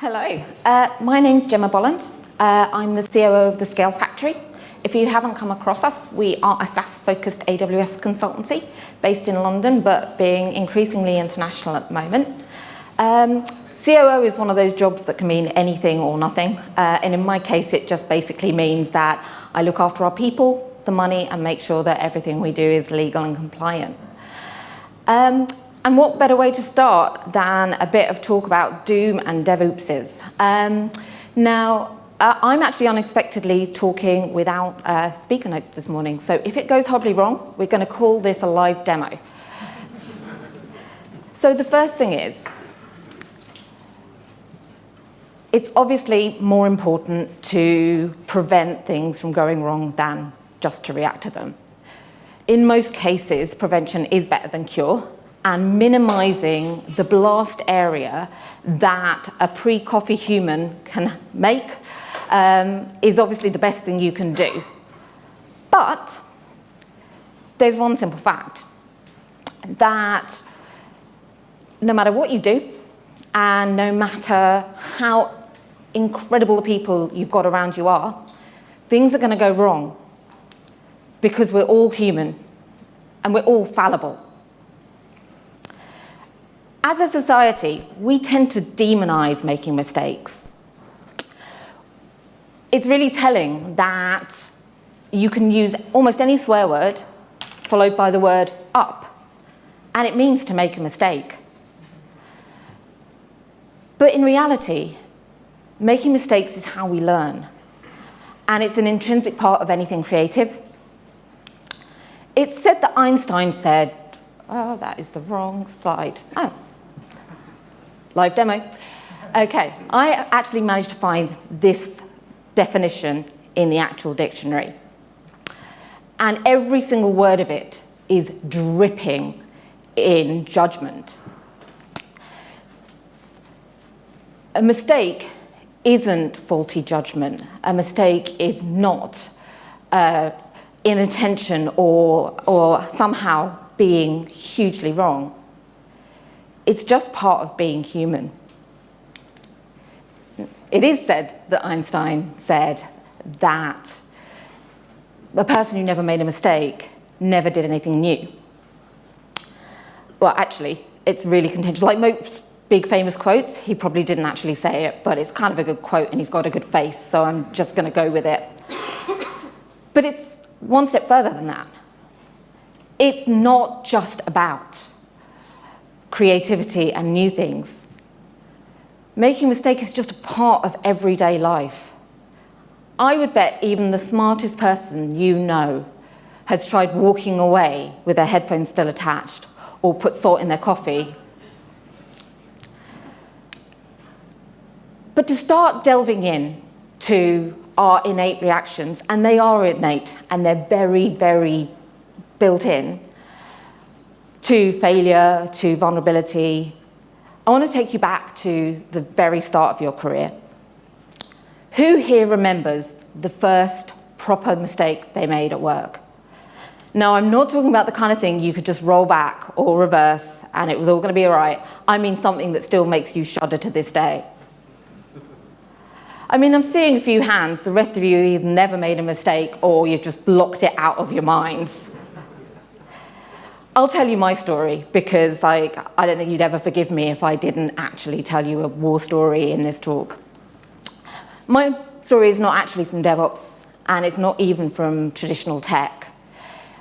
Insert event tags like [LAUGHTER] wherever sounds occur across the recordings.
Hello, uh, my name's Gemma Bolland. Uh, I'm the COO of the Scale Factory. If you haven't come across us, we are a SaaS-focused AWS consultancy based in London, but being increasingly international at the moment. Um, COO is one of those jobs that can mean anything or nothing. Uh, and in my case, it just basically means that I look after our people, the money, and make sure that everything we do is legal and compliant. Um, and what better way to start than a bit of talk about Doom and DevOpses. Um, now, uh, I'm actually unexpectedly talking without uh, speaker notes this morning. So if it goes horribly wrong, we're going to call this a live demo. so the first thing is, it's obviously more important to prevent things from going wrong than just to react to them. In most cases, prevention is better than cure, and minimizing the blast area that a pre-coffee human can make um, is obviously the best thing you can do. But there's one simple fact, that no matter what you do, and no matter how incredible the people you've got around you are, things are going to go wrong because we're all human and we're all fallible. As a society, we tend to demonize making mistakes. It's really telling that you can use almost any swear word followed by the word up, and it means to make a mistake. But in reality, making mistakes is how we learn, and it's an intrinsic part of anything creative. It's said that Einstein said, oh, that is the wrong slide. Oh, live demo. Okay, I actually managed to find this definition in the actual dictionary. And every single word of it is dripping in judgment. A mistake isn't faulty judgment. A mistake is not uh, inattention or, or somehow being hugely wrong. It's just part of being human. It is said that Einstein said that a person who never made a mistake never did anything new. Well, actually, it's really contentious. Like most big famous quotes, he probably didn't actually say it, but it's kind of a good quote and he's got a good face, so I'm just going to go with it. But it's one step further than that. It's not just about creativity and new things. Making mistakes is just a part of everyday life. I would bet even the smartest person you know has tried walking away with their headphones still attached or put salt in their coffee. But to start delving in to our innate reactions, and they are innate and they're very, very built in, to failure, to vulnerability, I want to take you back to the very start of your career. Who here remembers the first proper mistake they made at work? Now, I'm not talking about the kind of thing you could just roll back or reverse and it was all going to be all right. I mean something that still makes you shudder to this day. I mean, I'm seeing a few hands. The rest of you either never made a mistake or you've just blocked it out of your minds. I'll tell you my story because like, I don't think you'd ever forgive me if I didn't actually tell you a war story in this talk. My story is not actually from DevOps and it's not even from traditional tech.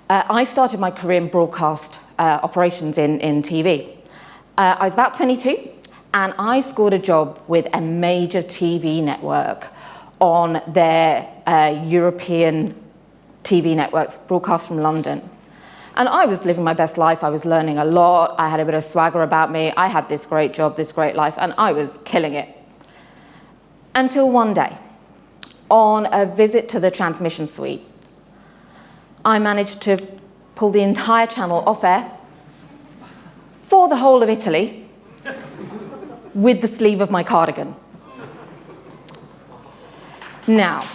Uh, I started my career in broadcast uh, operations in, in TV. Uh, I was about 22 and I scored a job with a major TV network on their uh, European TV networks broadcast from London. And I was living my best life. I was learning a lot. I had a bit of swagger about me. I had this great job, this great life, and I was killing it. Until one day, on a visit to the transmission suite, I managed to pull the entire channel off air for the whole of Italy with the sleeve of my cardigan. Now,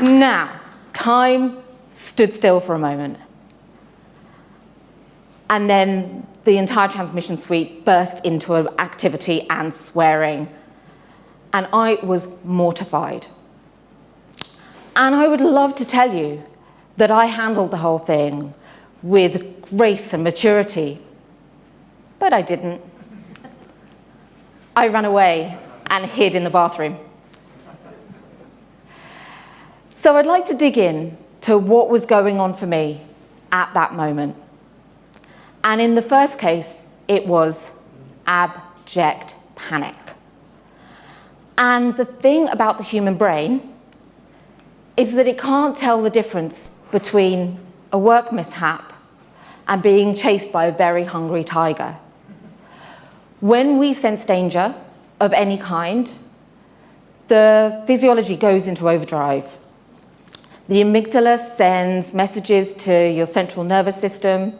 [LAUGHS] now, time stood still for a moment. And then the entire transmission suite burst into activity and swearing. And I was mortified. And I would love to tell you that I handled the whole thing with grace and maturity, but I didn't. I ran away and hid in the bathroom. So I'd like to dig in to what was going on for me at that moment. And in the first case, it was abject panic. And the thing about the human brain is that it can't tell the difference between a work mishap and being chased by a very hungry tiger. When we sense danger of any kind, the physiology goes into overdrive. The amygdala sends messages to your central nervous system,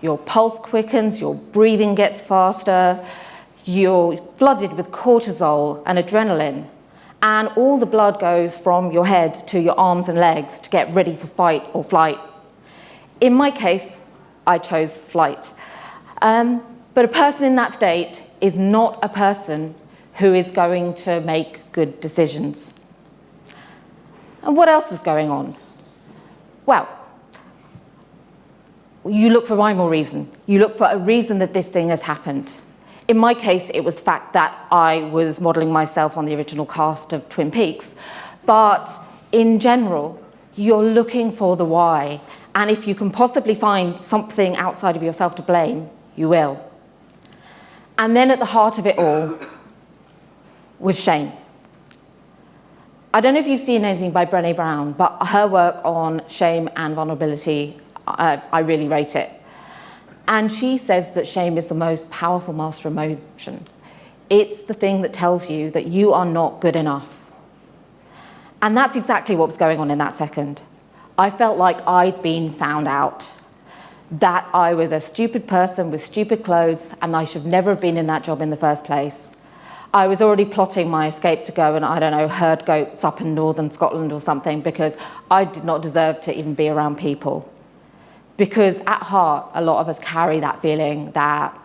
your pulse quickens, your breathing gets faster, you're flooded with cortisol and adrenaline, and all the blood goes from your head to your arms and legs to get ready for fight or flight. In my case, I chose flight. Um, but a person in that state is not a person who is going to make good decisions. And what else was going on? Well, you look for rhyme or reason. You look for a reason that this thing has happened. In my case, it was the fact that I was modeling myself on the original cast of Twin Peaks. But in general, you're looking for the why. And if you can possibly find something outside of yourself to blame, you will. And then at the heart of it all was shame. I don't know if you've seen anything by Brené Brown, but her work on shame and vulnerability, uh, I really rate it. And she says that shame is the most powerful master emotion. It's the thing that tells you that you are not good enough. And that's exactly what was going on in that second. I felt like I'd been found out, that I was a stupid person with stupid clothes and I should never have been in that job in the first place. I was already plotting my escape to go and, I don't know, herd goats up in northern Scotland or something because I did not deserve to even be around people because at heart, a lot of us carry that feeling that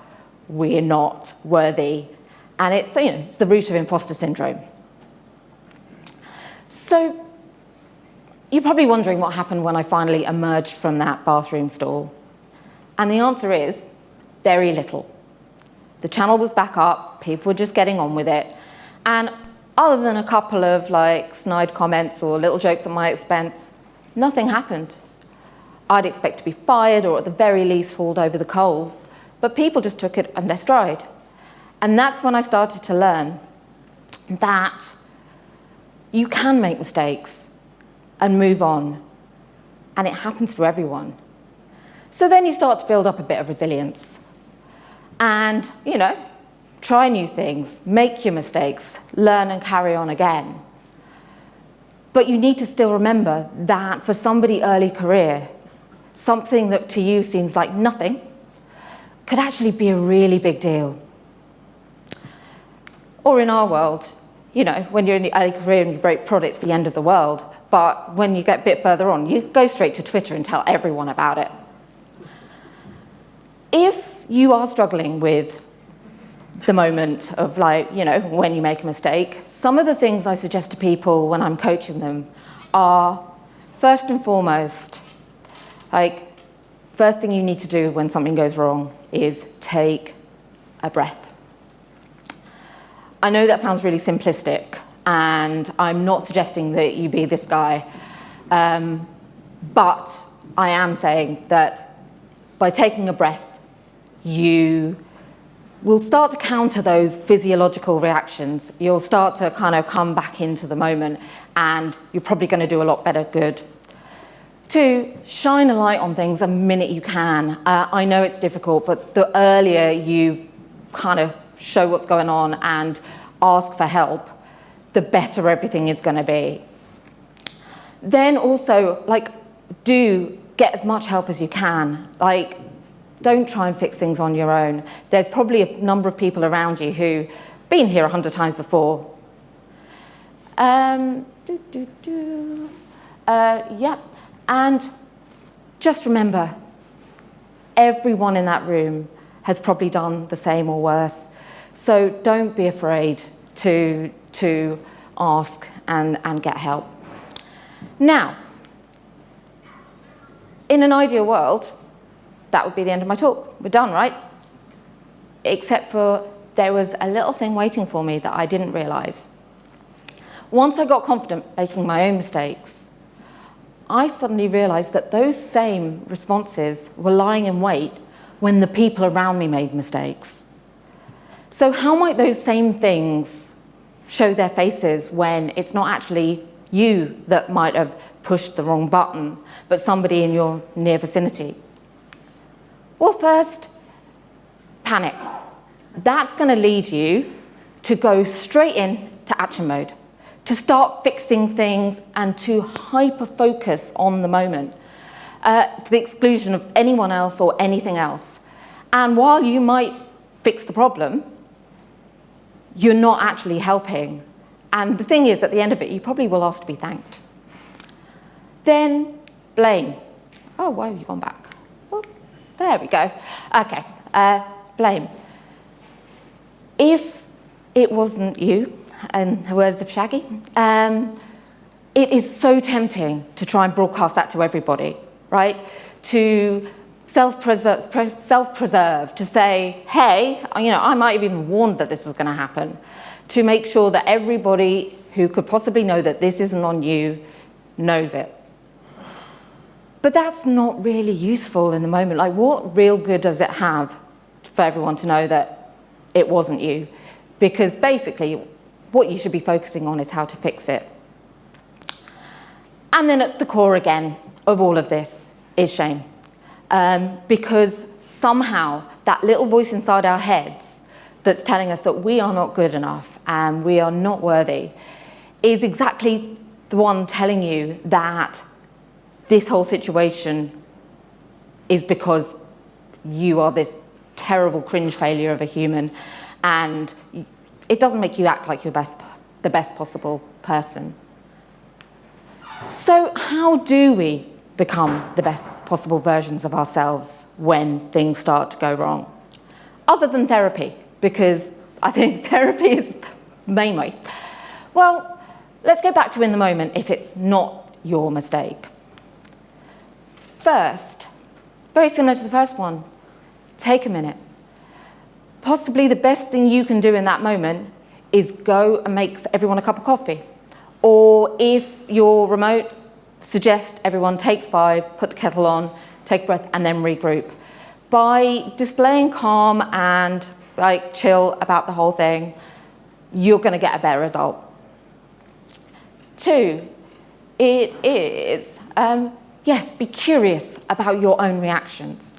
we're not worthy. And it's, you know, it's the root of imposter syndrome. So you're probably wondering what happened when I finally emerged from that bathroom stall. And the answer is very little. The channel was back up, people were just getting on with it. And other than a couple of like snide comments or little jokes at my expense, nothing happened. I'd expect to be fired or at the very least hauled over the coals. But people just took it in their stride. And that's when I started to learn that you can make mistakes and move on. And it happens to everyone. So then you start to build up a bit of resilience. And, you know, try new things, make your mistakes, learn and carry on again. But you need to still remember that for somebody early career, something that to you seems like nothing could actually be a really big deal. Or in our world, you know, when you're in the early career and you break prod, it's the end of the world. But when you get a bit further on, you go straight to Twitter and tell everyone about it. If you are struggling with the moment of like, you know, when you make a mistake, some of the things I suggest to people when I'm coaching them are, first and foremost, like, first thing you need to do when something goes wrong is take a breath. I know that sounds really simplistic, and I'm not suggesting that you be this guy, um, but I am saying that by taking a breath, you will start to counter those physiological reactions. You'll start to kind of come back into the moment, and you're probably going to do a lot better good Two, shine a light on things the minute you can. Uh, I know it's difficult, but the earlier you kind of show what's going on and ask for help, the better everything is going to be. Then also, like, do get as much help as you can. Like, don't try and fix things on your own. There's probably a number of people around you who've been here a hundred times before. Um, do, do, do. Uh, yeah, and just remember, everyone in that room has probably done the same or worse. So don't be afraid to, to ask and, and get help. Now, in an ideal world, that would be the end of my talk. We're done, right? Except for there was a little thing waiting for me that I didn't realize. Once I got confident making my own mistakes, I suddenly realized that those same responses were lying in wait when the people around me made mistakes. So how might those same things show their faces when it's not actually you that might have pushed the wrong button, but somebody in your near vicinity? Well, first, panic. That's going to lead you to go straight in to action mode, to start fixing things and to hyper focus on the moment, uh, to the exclusion of anyone else or anything else. And while you might fix the problem, you're not actually helping. And the thing is, at the end of it, you probably will ask to be thanked. Then blame. Oh, why have you gone back? There we go. Okay, uh, blame. If it wasn't you, in the words of Shaggy, um, it is so tempting to try and broadcast that to everybody, right? To self-preserve, self to say, hey, you know, I might have even warned that this was going to happen, to make sure that everybody who could possibly know that this isn't on you knows it. But that's not really useful in the moment. Like, what real good does it have for everyone to know that it wasn't you? Because basically, what you should be focusing on is how to fix it. And then at the core again of all of this is shame um, because somehow that little voice inside our heads that's telling us that we are not good enough and we are not worthy is exactly the one telling you that this whole situation is because you are this terrible cringe failure of a human and it doesn't make you act like you're best, the best possible person. So how do we become the best possible versions of ourselves when things start to go wrong. Other than therapy, because I think [LAUGHS] therapy is the main way. Well, let's go back to in the moment if it's not your mistake. First, it's very similar to the first one. Take a minute. Possibly the best thing you can do in that moment is go and make everyone a cup of coffee. Or if you're remote, suggest everyone takes five, put the kettle on, take a breath, and then regroup. By displaying calm and like chill about the whole thing, you're going to get a better result. Two, it is, um, yes, be curious about your own reactions.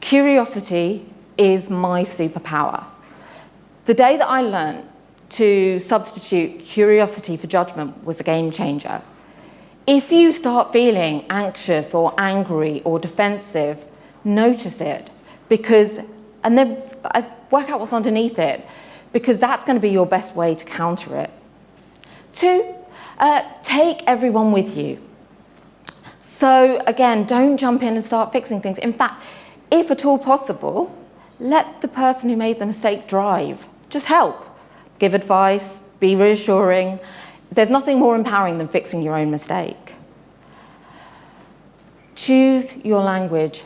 Curiosity is my superpower. The day that I learned to substitute curiosity for judgment was a game changer. If you start feeling anxious or angry or defensive, notice it because, and then uh, work out what's underneath it because that's going to be your best way to counter it. Two, uh, take everyone with you. So again, don't jump in and start fixing things. In fact, if at all possible, let the person who made the mistake drive. Just help. Give advice, be reassuring, there's nothing more empowering than fixing your own mistake. Choose your language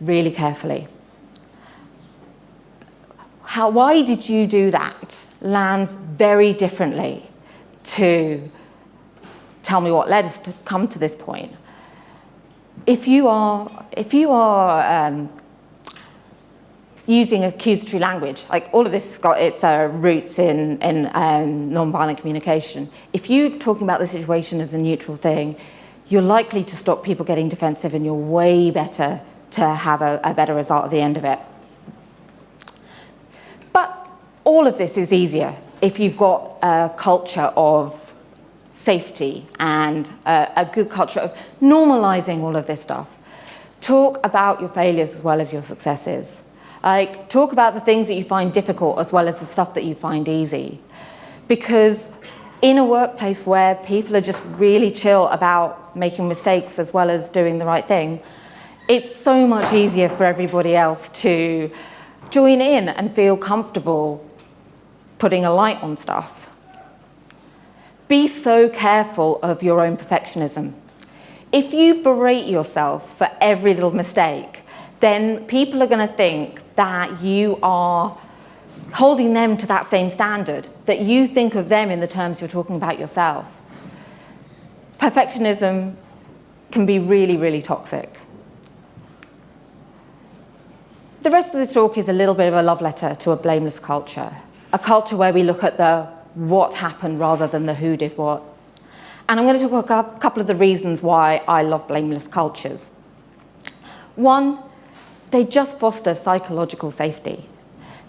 really carefully. How, why did you do that lands very differently to tell me what led us to come to this point. If you are, if you are um, using accusatory language. Like all of this has got its uh, roots in, in um, non-violent communication. If you're talking about the situation as a neutral thing, you're likely to stop people getting defensive and you're way better to have a, a better result at the end of it. But all of this is easier if you've got a culture of safety and a, a good culture of normalizing all of this stuff. Talk about your failures as well as your successes. Like, talk about the things that you find difficult as well as the stuff that you find easy. Because in a workplace where people are just really chill about making mistakes as well as doing the right thing, it's so much easier for everybody else to join in and feel comfortable putting a light on stuff. Be so careful of your own perfectionism. If you berate yourself for every little mistake, then people are going to think that you are holding them to that same standard, that you think of them in the terms you're talking about yourself. Perfectionism can be really, really toxic. The rest of this talk is a little bit of a love letter to a blameless culture, a culture where we look at the what happened rather than the who did what. And I'm going to talk about a couple of the reasons why I love blameless cultures. One, they just foster psychological safety.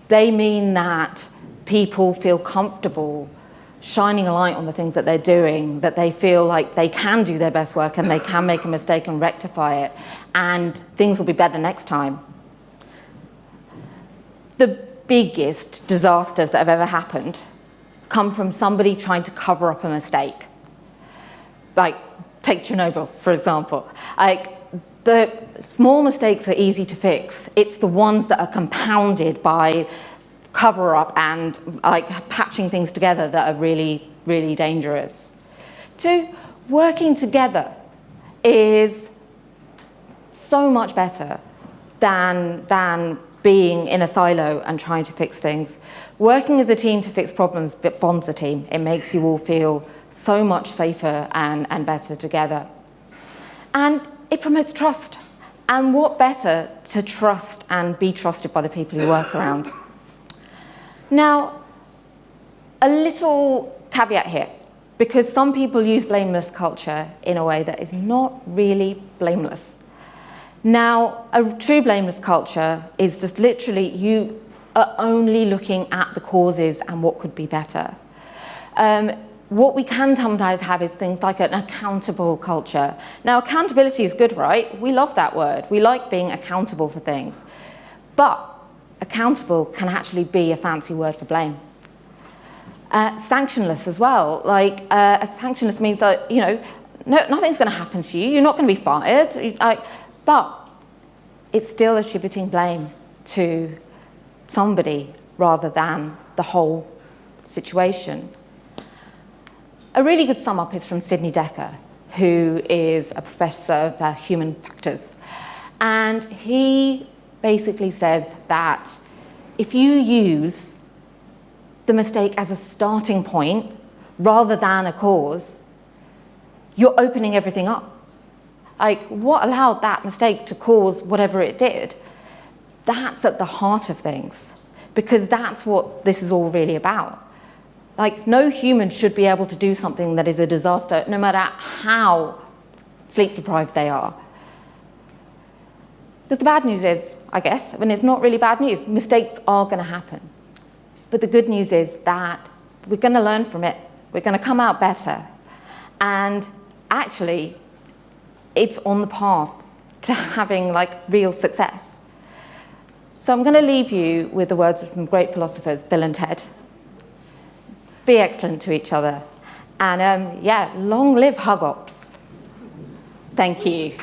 They mean that people feel comfortable shining a light on the things that they're doing, that they feel like they can do their best work and they can make a mistake and rectify it, and things will be better next time. The biggest disasters that have ever happened come from somebody trying to cover up a mistake. Like, take Chernobyl, for example. Like, the small mistakes are easy to fix. It's the ones that are compounded by cover up and like patching things together that are really, really dangerous. Two, working together is so much better than, than being in a silo and trying to fix things. Working as a team to fix problems bonds a team. It makes you all feel so much safer and, and better together. And it promotes trust. And what better to trust and be trusted by the people you work around? Now, a little caveat here, because some people use blameless culture in a way that is not really blameless. Now, a true blameless culture is just literally you are only looking at the causes and what could be better. Um, what we can sometimes have is things like an accountable culture. Now, accountability is good, right? We love that word. We like being accountable for things. But accountable can actually be a fancy word for blame. Uh, sanctionless as well. Like, uh, a sanctionless means that, you know, no, nothing's going to happen to you. You're not going to be fired. Like, but it's still attributing blame to somebody rather than the whole situation. A really good sum up is from Sidney Dekker, who is a professor of uh, human factors. And he basically says that if you use the mistake as a starting point rather than a cause, you're opening everything up. Like, what allowed that mistake to cause whatever it did? That's at the heart of things, because that's what this is all really about. Like, no human should be able to do something that is a disaster, no matter how sleep deprived they are. But the bad news is, I guess, I mean, it's not really bad news. Mistakes are going to happen. But the good news is that we're going to learn from it. We're going to come out better. And actually, it's on the path to having like real success. So I'm going to leave you with the words of some great philosophers, Bill and Ted. Be excellent to each other. And um, yeah, long live Hug Ops. Thank you.